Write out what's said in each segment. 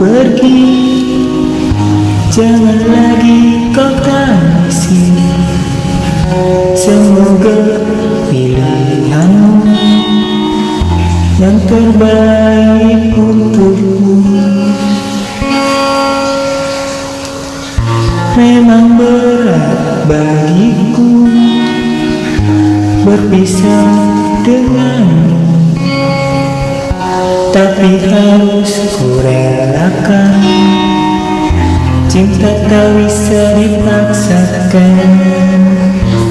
pergi. Jangan lagi kau tangisi. Semoga pilihanmu Yang terbaik untukmu. Memang berat bagiku Berpisah denganmu. Tapi harus kurelakan Cinta tak bisa dipaksakan.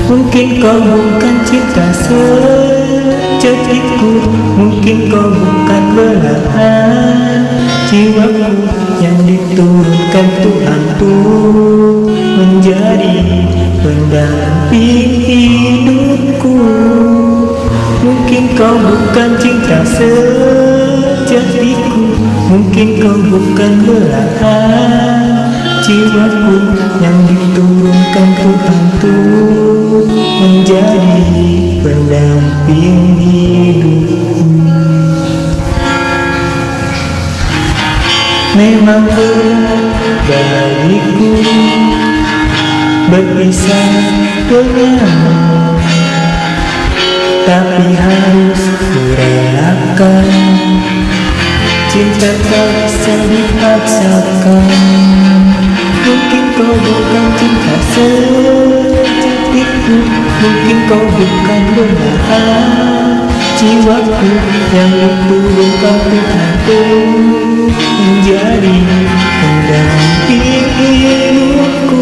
Mungkin kau bukan cinta sejatiku Mungkin kau bukan belahan Jiwaku yang diturunkan Tuhan tuh Menjadi pendamping hidupku. Mungkin kau bukan cinta sejatiku Mungkin kau bukan belahan Jiwaku yang diturunkan Tuhan tuh Menjadi pendamping hidupku Memang berat bagiku Berpisah denganmu. Tapi harus kurelakan tan cao sẽ biết hát sao con Muốn kiếm cô vô con trên thả sớ Tiếc hút muốn kiếm cô vô con luôn là ta, Chỉ quá khứ là một tu vô con tôi thả tư giá đi còn đàn tiếc yêu cô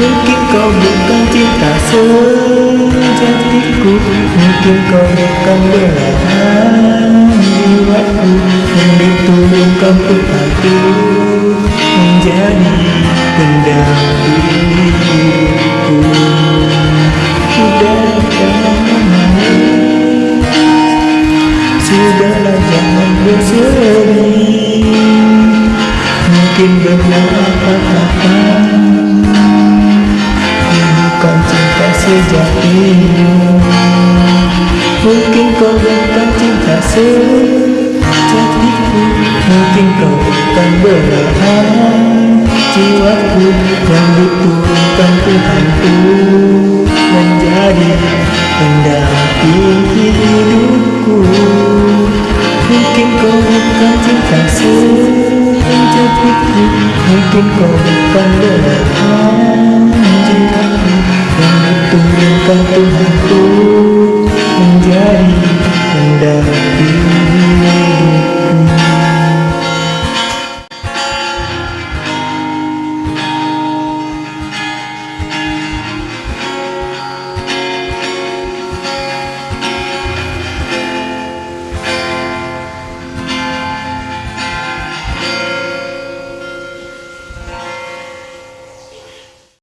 Muốn kiếm cô vô con trên thả sớ Chắc tiếc hút muốn kiếm cô vô con luôn là ta, Chỉ quá khứ diturunkan Tuhanku Menjadi pendamping hidupku Sudah jangan menangis Sudahlah jangan bersedih Mungkin benar apa-apa Bukan cinta sejatimu Mungkin kau bukan cinta Mungkin kau bukan berharap Jiwaku yang diturunkan Tuhanku Menjadi pendamping hidupku Mungkin kau bukan cinta sejatiku Mungkin kau bukan berharap Jiwaku yang diturunkan Tuhanku